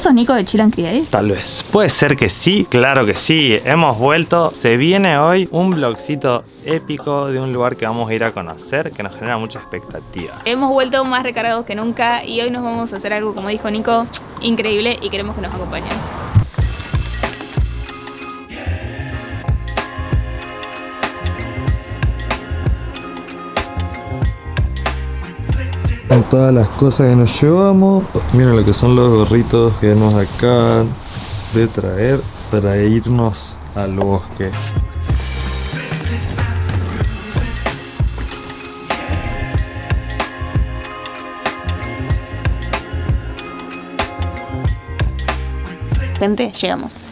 ¿Vos sos Nico de Chill and Create? Tal vez. Puede ser que sí, claro que sí. Hemos vuelto. Se viene hoy un blogcito épico de un lugar que vamos a ir a conocer que nos genera mucha expectativa. Hemos vuelto más recargados que nunca y hoy nos vamos a hacer algo, como dijo Nico, increíble y queremos que nos acompañen. Con todas las cosas que nos llevamos. Miren lo que son los gorritos que nos acaban de traer para irnos al bosque. Gente, llegamos.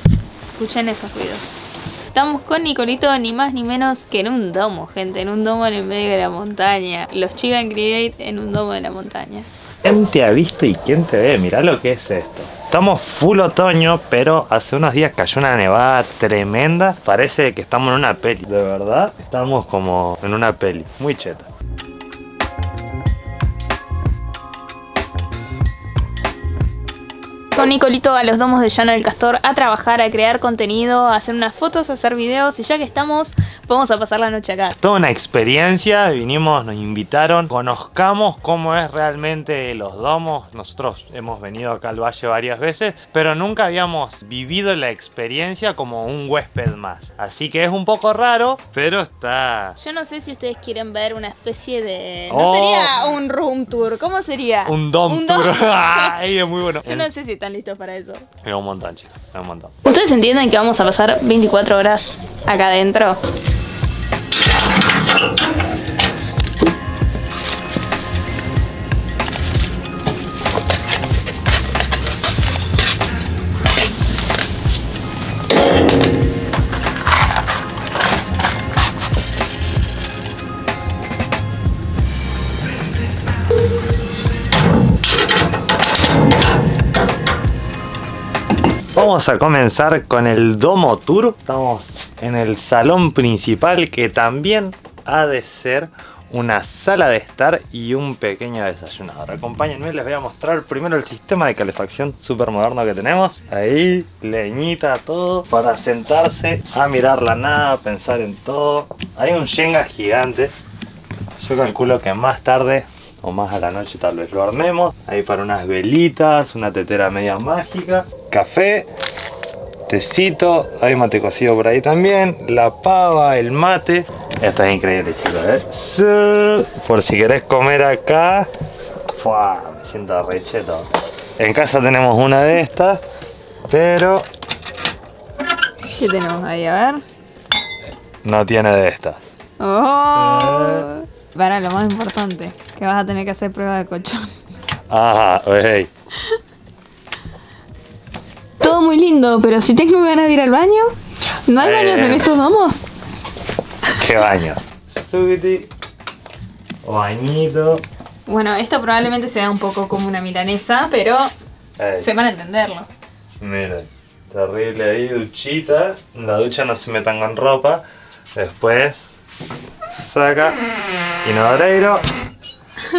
Escuchen esos ruidos. Estamos con Nicolito ni más ni menos que en un domo, gente, en un domo en el medio de la montaña. Los Chigan Create en un domo de la montaña. ¿Quién te ha visto y quién te ve? Mirá lo que es esto. Estamos full otoño, pero hace unos días cayó una nevada tremenda. Parece que estamos en una peli. De verdad, estamos como en una peli. Muy cheta. Con Nicolito a los domos de Llano del Castor a trabajar, a crear contenido, a hacer unas fotos, a hacer videos y ya que estamos, vamos a pasar la noche acá. Toda una experiencia, vinimos, nos invitaron, conozcamos cómo es realmente los domos. Nosotros hemos venido acá al valle varias veces, pero nunca habíamos vivido la experiencia como un huésped más. Así que es un poco raro, pero está... Yo no sé si ustedes quieren ver una especie de... No Oh. sería un room tour, ¿cómo sería? Un dom Un tour. dom- Ay, es muy bueno. Yo no sé si están listos para eso. Es un montón, chicos. Es un montón. ¿Ustedes entienden que vamos a pasar 24 horas acá adentro? Vamos a comenzar con el Domo Tour. Estamos en el salón principal que también ha de ser una sala de estar y un pequeño desayunador. Acompáñenme, les voy a mostrar primero el sistema de calefacción súper moderno que tenemos. Ahí, leñita, todo, para sentarse a mirar la nada, pensar en todo. Hay un Jenga gigante. Yo calculo que más tarde o más a la noche tal vez lo armemos. Ahí para unas velitas, una tetera media mágica, café, tecito, hay mate cocido por ahí también, la pava, el mate. Esto es increíble chicos, ¿eh? Por si querés comer acá, ¡fua! me siento recheto. En casa tenemos una de estas, pero ¿Qué tenemos ahí? A ver. no tiene de estas. Oh. Para lo más importante, que vas a tener que hacer prueba de colchón. Ajá, hey. Muy lindo, pero si tengo ganas de ir al baño, ¿no hay Eh. baños en estos domos? ¡Qué baño! Subiti, bañito. Bueno, esto probablemente sea un poco como una milanesa, pero Ey. sepan entenderlo. Miren, terrible ahí, duchita. En la ducha no se metan con ropa. Después saca inodoreiro.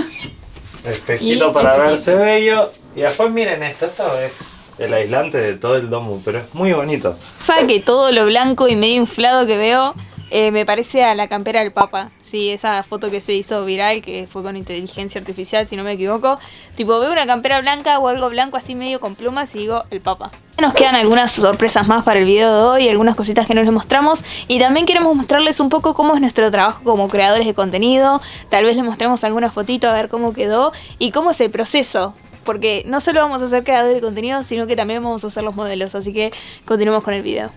Espejito Y para espejito. verse bello. Y después miren esto, esto es el aislante de todo el domo, pero es muy bonito. Sabe que todo lo blanco y medio inflado que veo eh, me parece a la campera del Papa. Sí, esa foto que se hizo viral, que fue con inteligencia artificial, si no me equivoco. Tipo, veo una campera blanca o algo blanco así medio con plumas y digo, el Papa. Nos quedan algunas sorpresas más para el video de hoy, algunas cositas que no les mostramos. Y también queremos mostrarles un poco cómo es nuestro trabajo como creadores de contenido. Tal vez les mostremos alguna fotito a ver cómo quedó y cómo es el proceso. Porque no solo vamos a ser creadores de contenido, sino que también vamos a ser los modelos. Así que continuemos con el video.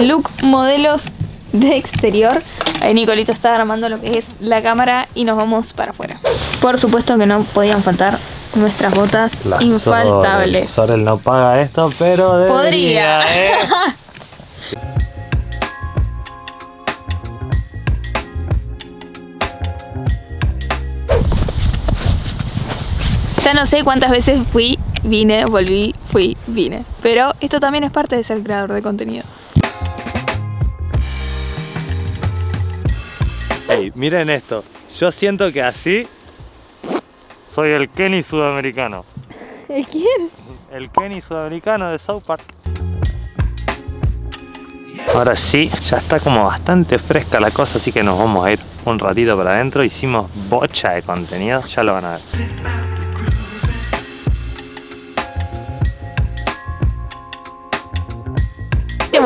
Look modelos de exterior. Ahí Nicolito está armando lo que es la cámara y nos vamos para afuera. Por supuesto que no podían faltar nuestras botas La infaltables. Sorel. Sorel no paga esto, pero debería, Podría. ¿eh? Ya no sé cuántas veces fui, vine, volví, fui, vine. Pero esto también es parte de ser creador de contenido. Ey, miren esto. Yo siento que así Soy el Kenny sudamericano. ¿El quién? El Kenny sudamericano de South Park. Ahora sí, ya está como bastante fresca la cosa, así que nos vamos a ir un ratito para adentro. Hicimos bocha de contenido, ya lo van a ver.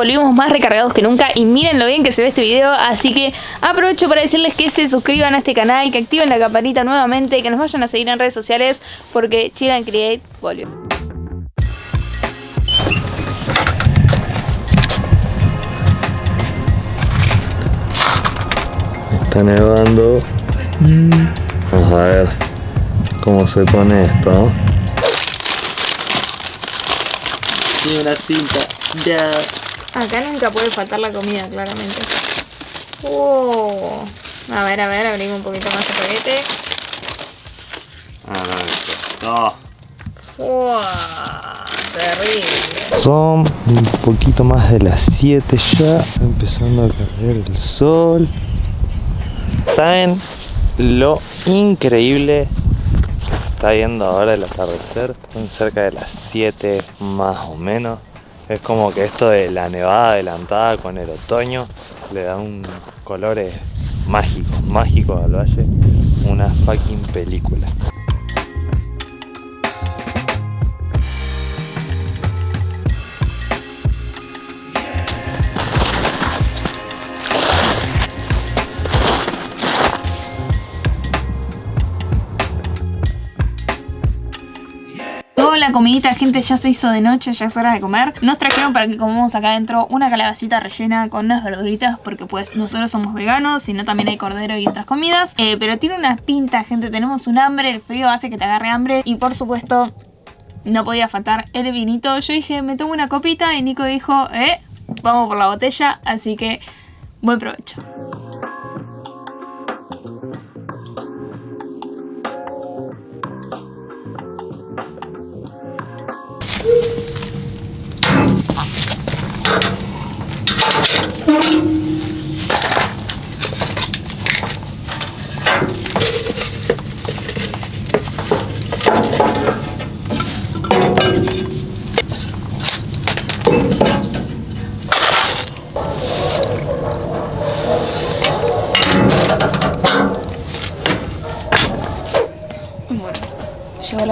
Volvimos más recargados que nunca y miren lo bien que se ve este video, así que aprovecho para decirles que se suscriban a este canal, que activen la campanita nuevamente, que nos vayan a seguir en redes sociales, porque Chill and Create volvió. Está nevando. Vamos a ver cómo se pone esto. Sí, una cinta. Ya. Acá nunca puede faltar la comida, claramente. Oh. A ver, a ver, abrimos un poquito más el paquete. Ah, Wow, terrible. Son un poquito más de las 7 ya, empezando a caer el sol. ¿Saben lo increíble que se está viendo ahora el atardecer? Son cerca de las 7 más o menos. Es como que esto de la nevada adelantada con el otoño le da un colores mágicos, mágicos al valle. Una fucking película. Comidita, gente, ya se hizo de noche, ya es hora de comer. Nos trajeron para que comamos acá adentro una calabacita rellena con unas verduritas, porque pues nosotros somos veganos, sino también hay cordero y otras comidas. Eh, pero tiene una pinta, gente, tenemos un hambre, el frío hace que te agarre hambre y por supuesto no podía faltar el vinito. Yo dije, me tomo una copita y Nico dijo, eh, vamos por la botella, así que buen provecho.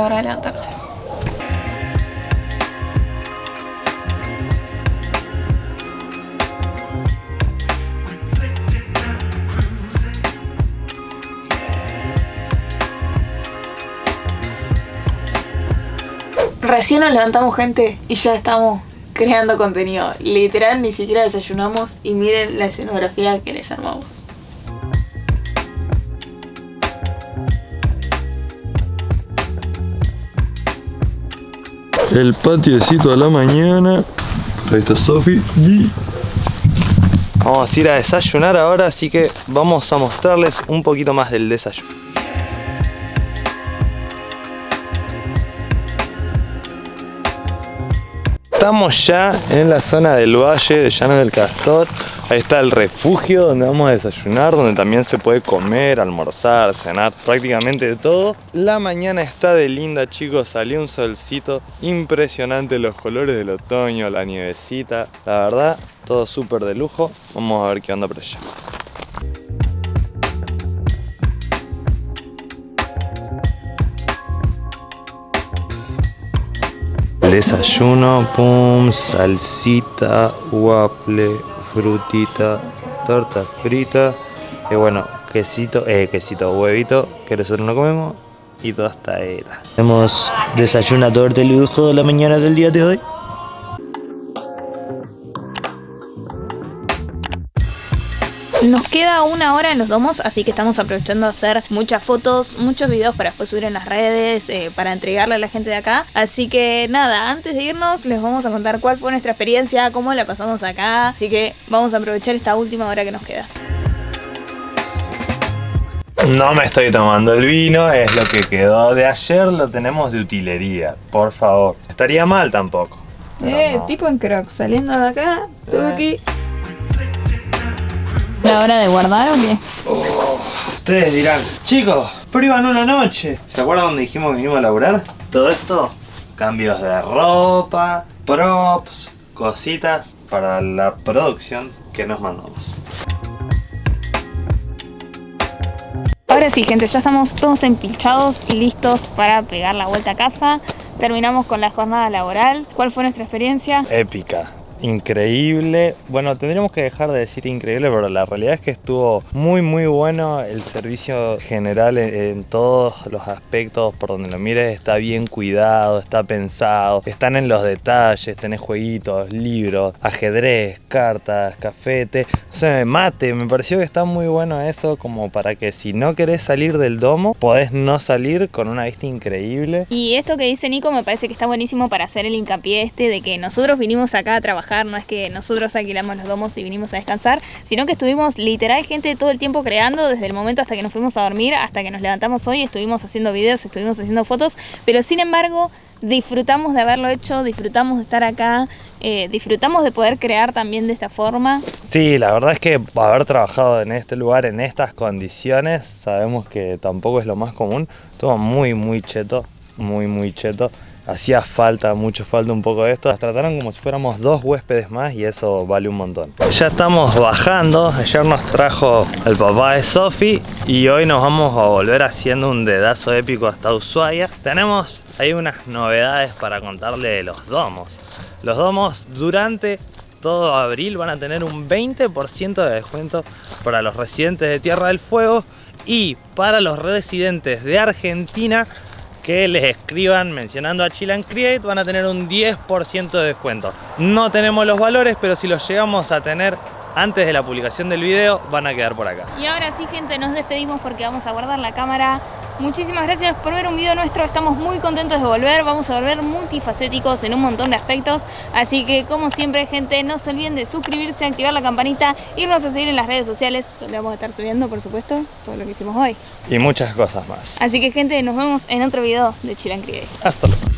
Hora de levantarse. Recién nos levantamos gente y ya estamos creando contenido. Literal, ni siquiera desayunamos y miren la escenografía que les armamos. El patiecito a la mañana. Ahí está Sofi. Vamos a ir a desayunar ahora, así que vamos a mostrarles un poquito más del desayuno. Estamos ya en la zona del valle de Llano del Castor. Ahí está el refugio donde vamos a desayunar, donde también se puede comer, almorzar, cenar, prácticamente de todo. La mañana está de linda, chicos. Salió un solcito impresionante, los colores del otoño, la nievecita. La verdad, todo súper de lujo. Vamos a ver qué onda por allá. Desayuno, pum, salsita, waffle, frutita, torta frita y bueno, quesito, eh, quesito, huevito, que nosotros no comemos y tostadera. Tenemos desayunador de lujo de la mañana del día de hoy. Nos queda una hora en los domos, así que estamos aprovechando a hacer muchas fotos, muchos videos para después subir en las redes, eh, para entregarle a la gente de acá. Así que nada, antes de irnos les vamos a contar cuál fue nuestra experiencia, cómo la pasamos acá. Así que vamos a aprovechar esta última hora que nos queda. No me estoy tomando el vino, es lo que quedó de ayer, lo tenemos de utilería, por favor. Estaría mal tampoco. Eh, no. tipo en crocs, saliendo de acá, tuki. ¿La hora de guardar o qué? Ustedes dirán, chicos, prueban una noche. ¿Se acuerdan donde dijimos que vinimos a laburar? Todo esto, cambios de ropa, props, cositas para la producción que nos mandamos. Ahora sí, gente, ya estamos todos empilchados y listos para pegar la vuelta a casa. Terminamos con la jornada laboral. ¿Cuál fue nuestra experiencia? Épica increíble. Bueno, tendríamos que dejar de decir increíble, pero la realidad es que estuvo muy muy bueno el servicio general en, todos los aspectos, por donde lo mires, está bien cuidado, está pensado, están en los detalles, tenés jueguitos, libros, ajedrez, cartas, cafete, o sea, mate, me pareció que está muy bueno eso como para que si no querés salir del domo, podés no salir con una vista increíble. Y esto que dice Nico me parece que está buenísimo para hacer el hincapié este de que nosotros vinimos acá a trabajar no es que nosotros alquilamos los domos y vinimos a descansar, sino que estuvimos literal gente todo el tiempo creando, desde el momento hasta que nos fuimos a dormir, hasta que nos levantamos hoy, estuvimos haciendo videos, estuvimos haciendo fotos, pero sin embargo disfrutamos de haberlo hecho, disfrutamos de estar acá, eh, disfrutamos de poder crear también de esta forma. Sí, la verdad es que haber trabajado en este lugar, en estas condiciones, sabemos que tampoco es lo más común, estuvo muy muy cheto, muy muy cheto hacía falta, mucho falta un poco de esto. Nos trataron como si fuéramos dos huéspedes más y eso vale un montón. Ya estamos bajando, ayer nos trajo el papá de Sofi y hoy nos vamos a volver haciendo un dedazo épico hasta Ushuaia. Tenemos ahí unas novedades para contarle de los domos. Los domos durante todo abril van a tener un 20% de descuento para los residentes de Tierra del Fuego y para los residentes de Argentina que les escriban mencionando a Chill Create van a tener un 10% de descuento. No tenemos los valores, pero si los llegamos a tener antes de la publicación del video van a quedar por acá. Y ahora sí gente, nos despedimos porque vamos a guardar la cámara Muchísimas gracias por ver un video nuestro, estamos muy contentos de volver, vamos a volver multifacéticos en un montón de aspectos, así que como siempre gente, no se olviden de suscribirse, activar la campanita, irnos a seguir en las redes sociales, donde vamos a estar subiendo por supuesto todo lo que hicimos hoy. Y muchas cosas más. Así que gente, nos vemos en otro video de Chilan Create. Hasta luego.